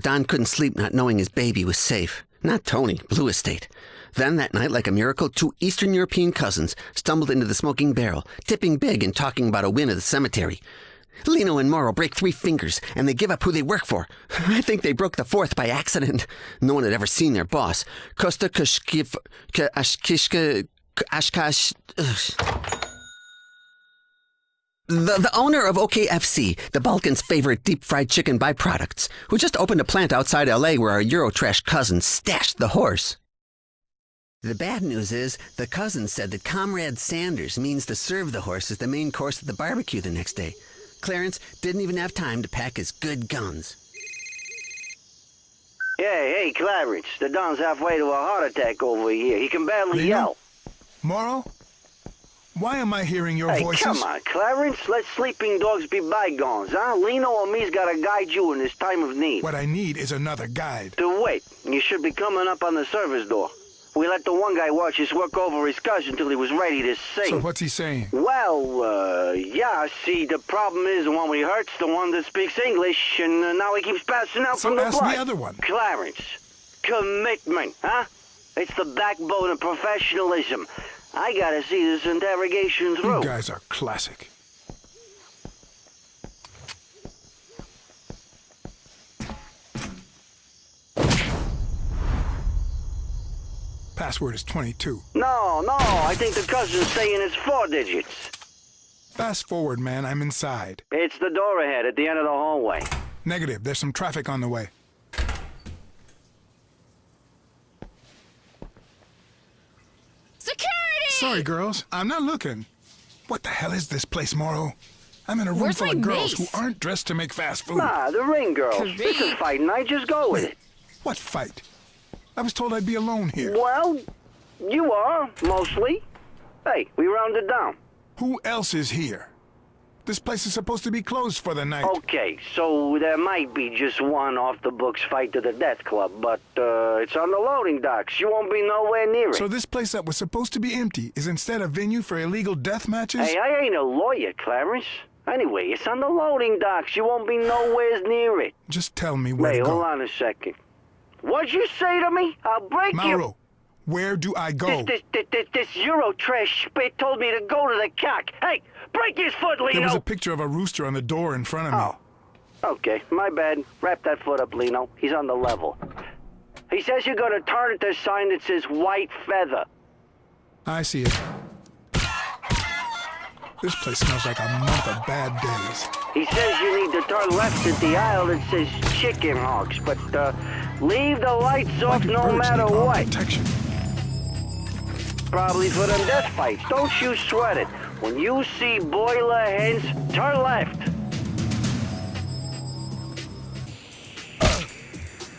Don couldn't sleep not knowing his baby was safe. Not Tony, Blue Estate. Then that night, like a miracle, two Eastern European cousins stumbled into the smoking barrel, tipping big and talking about a win at the cemetery. Lino and Morrow break three fingers, and they give up who they work for. I think they broke the fourth by accident. No one had ever seen their boss. Costa Kushkiv... Ashkishka... Ashkash... The, the owner of OKFC, the Balkans' favorite deep fried chicken byproducts, who just opened a plant outside LA where our Eurotrash cousins stashed the horse. The bad news is, the cousin said that Comrade Sanders means to serve the horse as the main course at the barbecue the next day. Clarence didn't even have time to pack his good guns. Hey, hey, Clarence. The Don's halfway to a heart attack over here. He can barely Lino? yell. Morrow? Why am I hearing your Hey, voices? come on, Clarence. Let sleeping dogs be bygones, huh? Lino or me's gotta guide you in this time of need. What I need is another guide. To wait. You should be coming up on the service door. We let the one guy watch us work over his cousin until he was ready to sing. So what's he saying? Well, uh, yeah, see, the problem is the one we hurt's the one that speaks English, and uh, now he keeps passing out So from the ask blood. the other one. Clarence, commitment, huh? It's the backbone of professionalism. I gotta see this interrogation through. You guys are classic. Password is 22. No, no, I think the cousin's saying it's four digits. Fast forward, man. I'm inside. It's the door ahead at the end of the hallway. Negative. There's some traffic on the way. Sorry, girls. I'm not looking. What the hell is this place, Morrow? I'm in a room Where's full of girls mace? who aren't dressed to make fast food. Ah, the ring girls. This is Kareem. fighting night. Just go with it. What fight? I was told I'd be alone here. Well, you are, mostly. Hey, we rounded down. Who else is here? This place is supposed to be closed for the night. Okay, so there might be just one off-the-books fight to the death club, but uh, it's on the loading docks. You won't be nowhere near it. So this place that was supposed to be empty is instead a venue for illegal death matches? Hey, I ain't a lawyer, Clarence. Anyway, it's on the loading docks. You won't be nowhere near it. Just tell me where Wait, to go. hold on a second. What'd you say to me? I'll break you. Mauro, where do I go? This, this, this, this, this Euro trash spit told me to go to the cock. Hey, break his foot, Lino. There was a picture of a rooster on the door in front of me. Oh. Okay, my bad. Wrap that foot up, Lino. He's on the level. He says you're gonna turn at the sign that says white feather. I see it. This place smells like a month of bad days. He says you need to turn left at the aisle that says chicken hawks, but uh, leave the lights off no matter what. Protection. Probably for them death fights. Don't you sweat it. When you see boiler hens, turn left.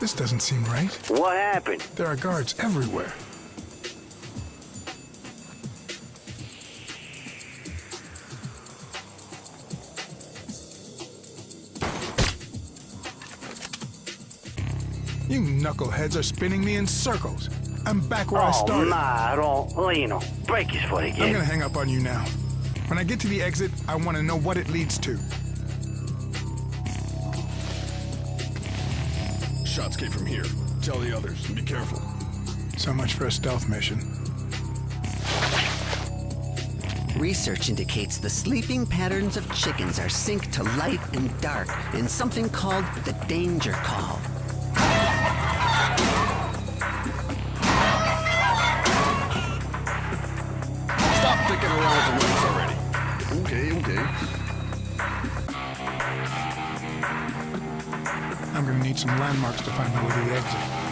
This doesn't seem right. What happened? There are guards everywhere. You knuckleheads are spinning me in circles. I'm back where I oh, started. nah, don't. Lino, break his foot again. I'm gonna hang up on you now. When I get to the exit, I want to know what it leads to. Shots came from here. Tell the others, be careful. So much for a stealth mission. Research indicates the sleeping patterns of chickens are synced to light and dark in something called the danger call. Need some landmarks to find my way to the exit.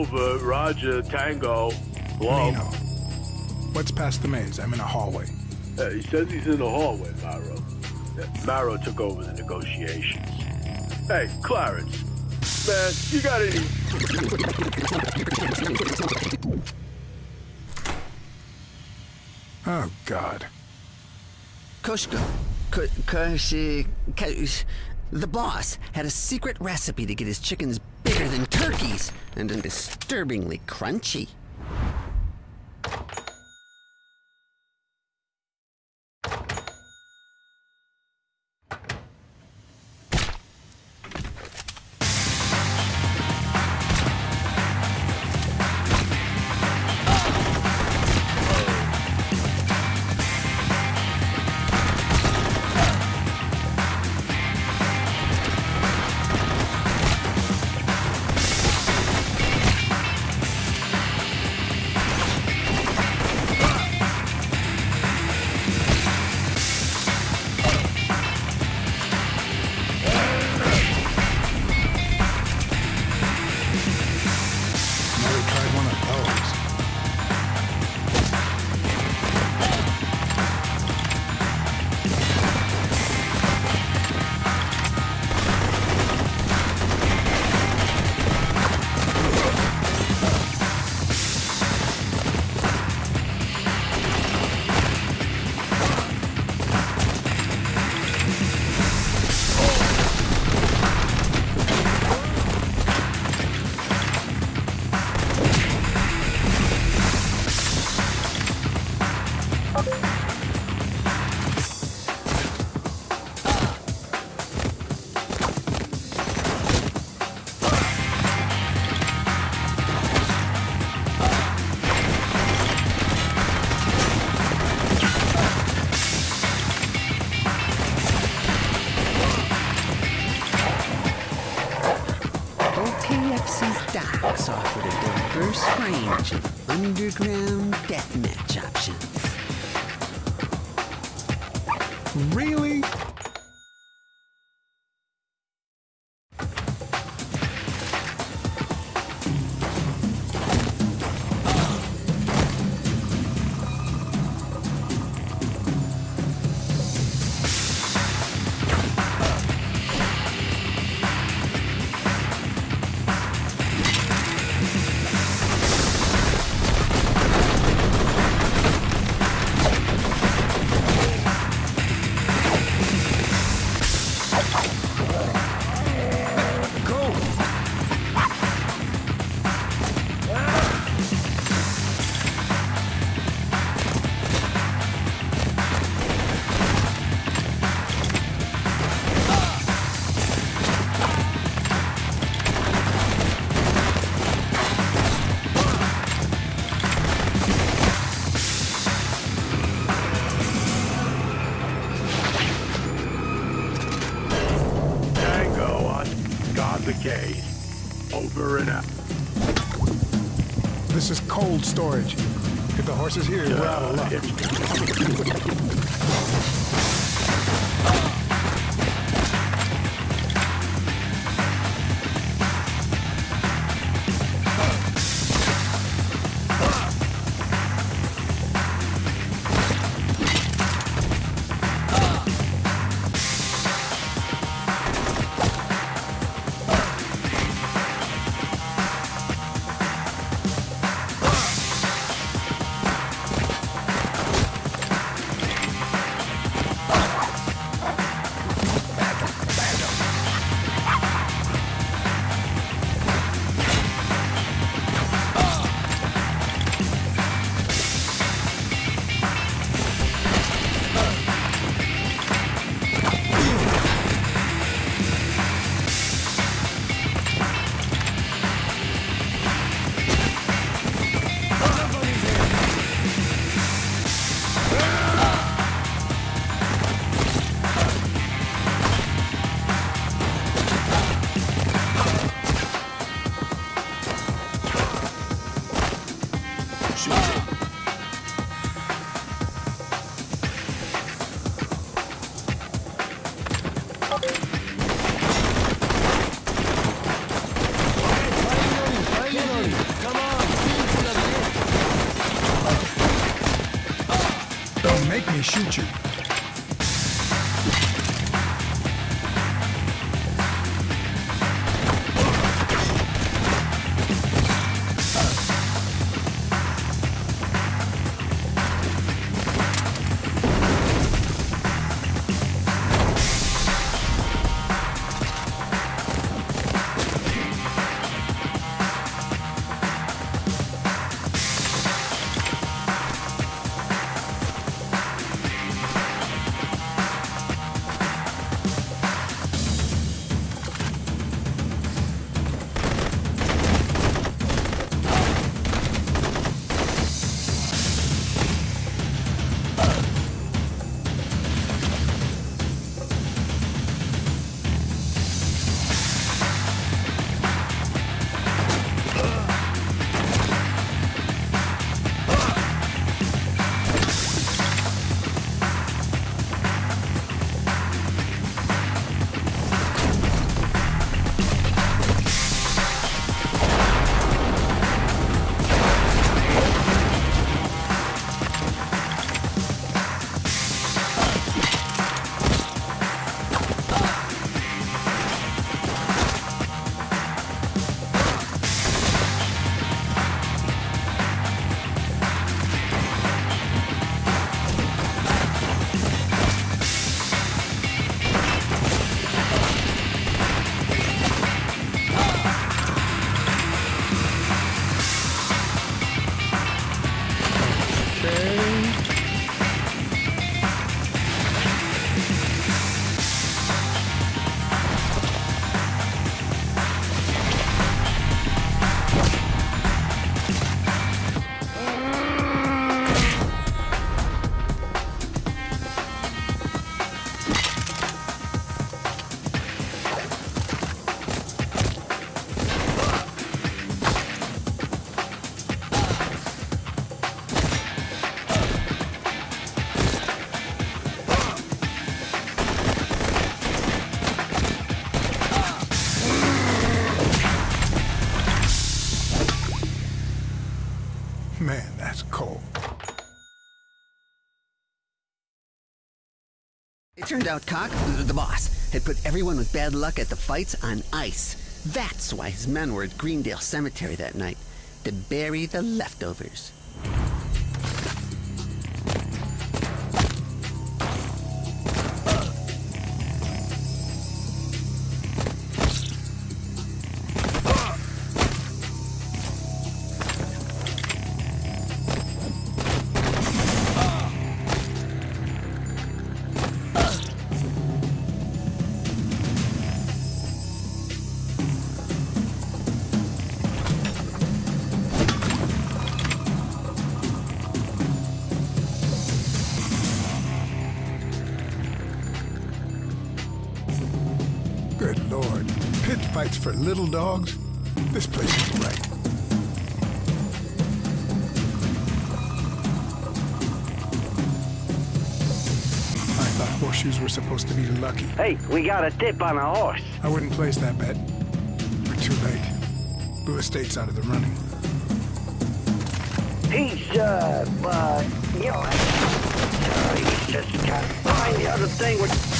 Over, Roger, Tango. Hello? Lino. What's past the maze? I'm in a hallway. Uh, he says he's in the hallway, Maro. Uh, Maro took over the negotiations. Hey, Clarence. Man, you got any... Oh, God. Koshko. Ko- Koshi. Kosh. The boss had a secret recipe to get his chickens than turkeys and disturbingly crunchy. This is cold storage. If the horse is here, we're out of luck. It turned out Cock, the boss, had put everyone with bad luck at the fights on ice. That's why his men were at Greendale Cemetery that night, to bury the leftovers. Lord. Pit fights for little dogs? This place is right. I thought horseshoes were supposed to be lucky. Hey, we got a tip on a horse. I wouldn't place that bet. We're too late. Blue Estate's out of the running. He's, uh, uh, you know, uh, he's just got behind the other thing with...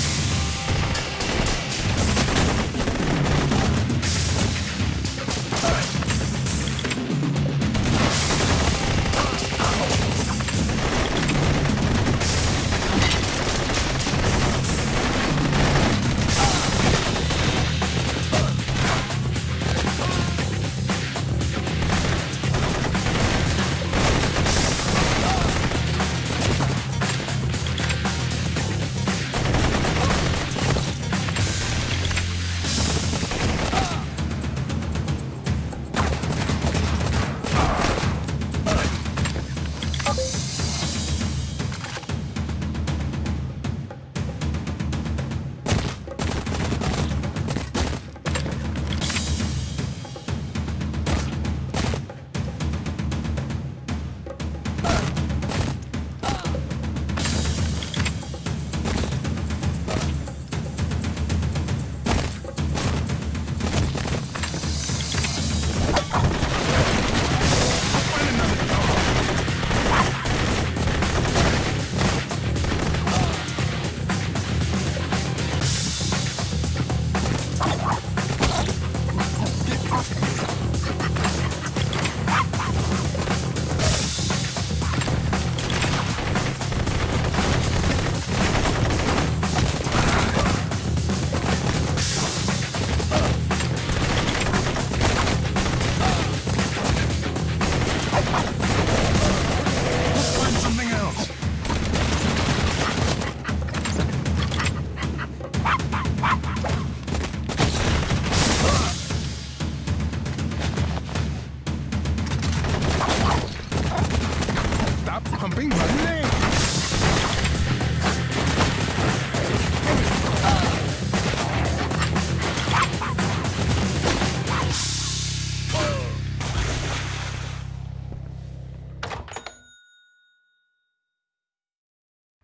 something my name.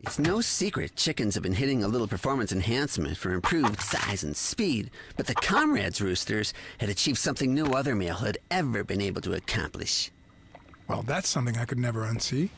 It's no secret chickens have been hitting a little performance enhancement for improved size and speed, but the comrades roosters had achieved something no other male had ever been able to accomplish. Well, that's something I could never unsee.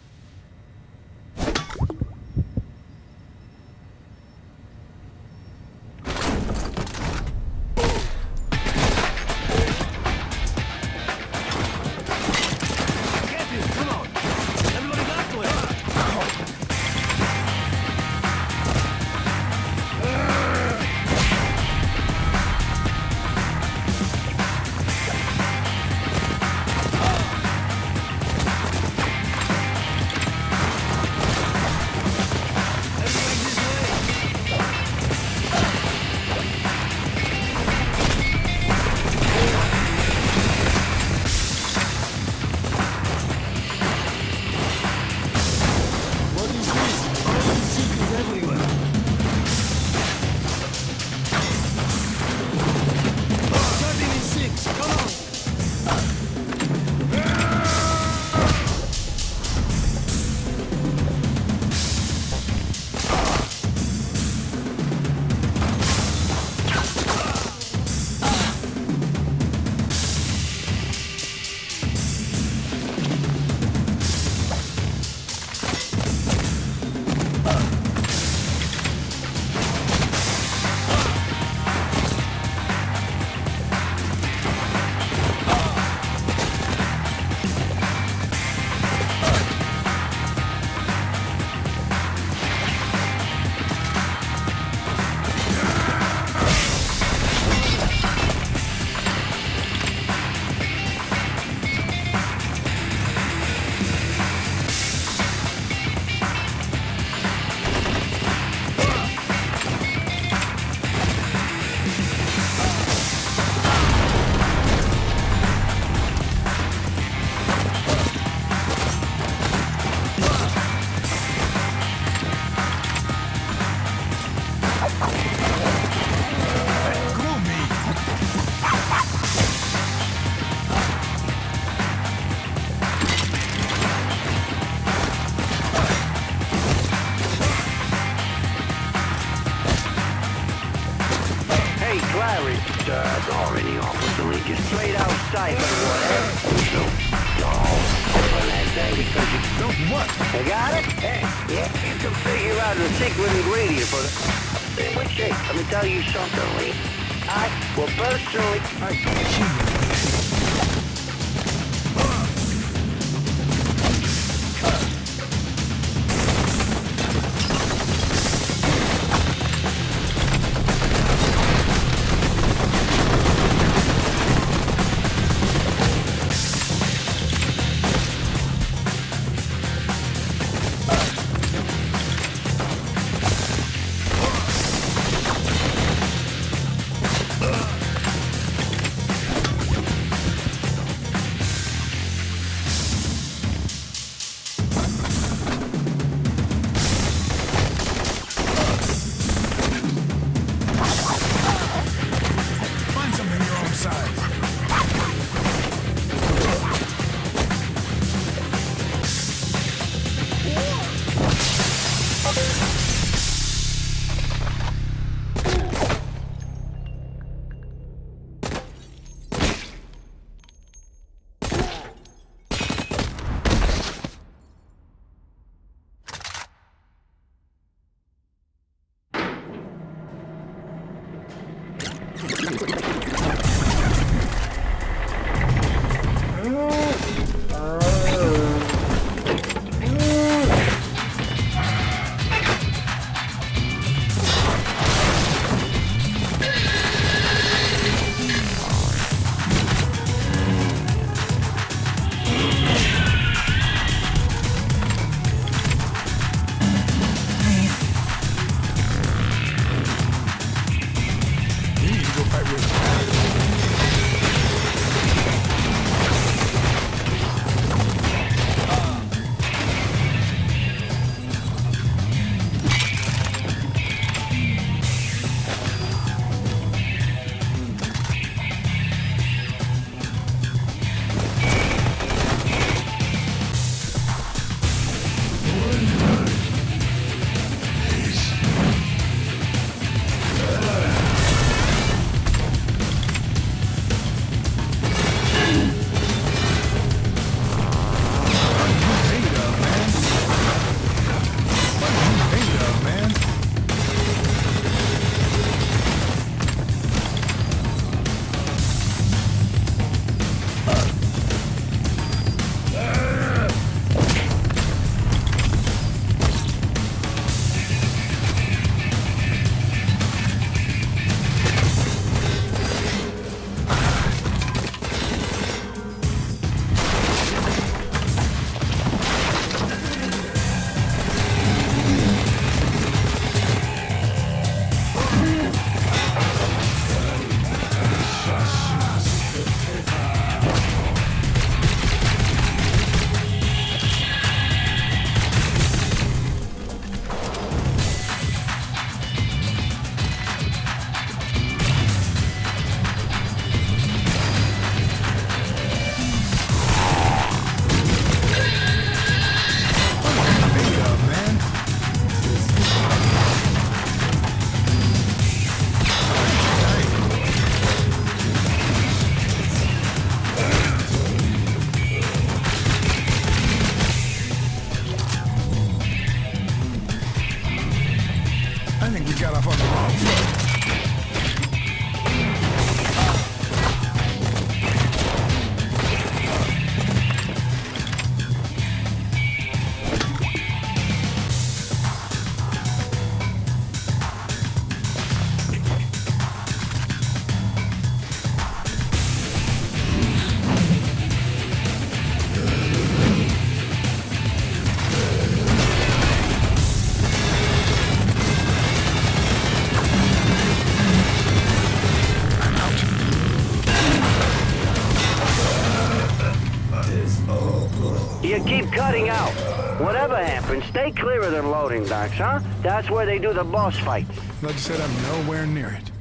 Happens, stay clear of them loading docks, huh? That's where they do the boss fights. Like you said, I'm nowhere near it.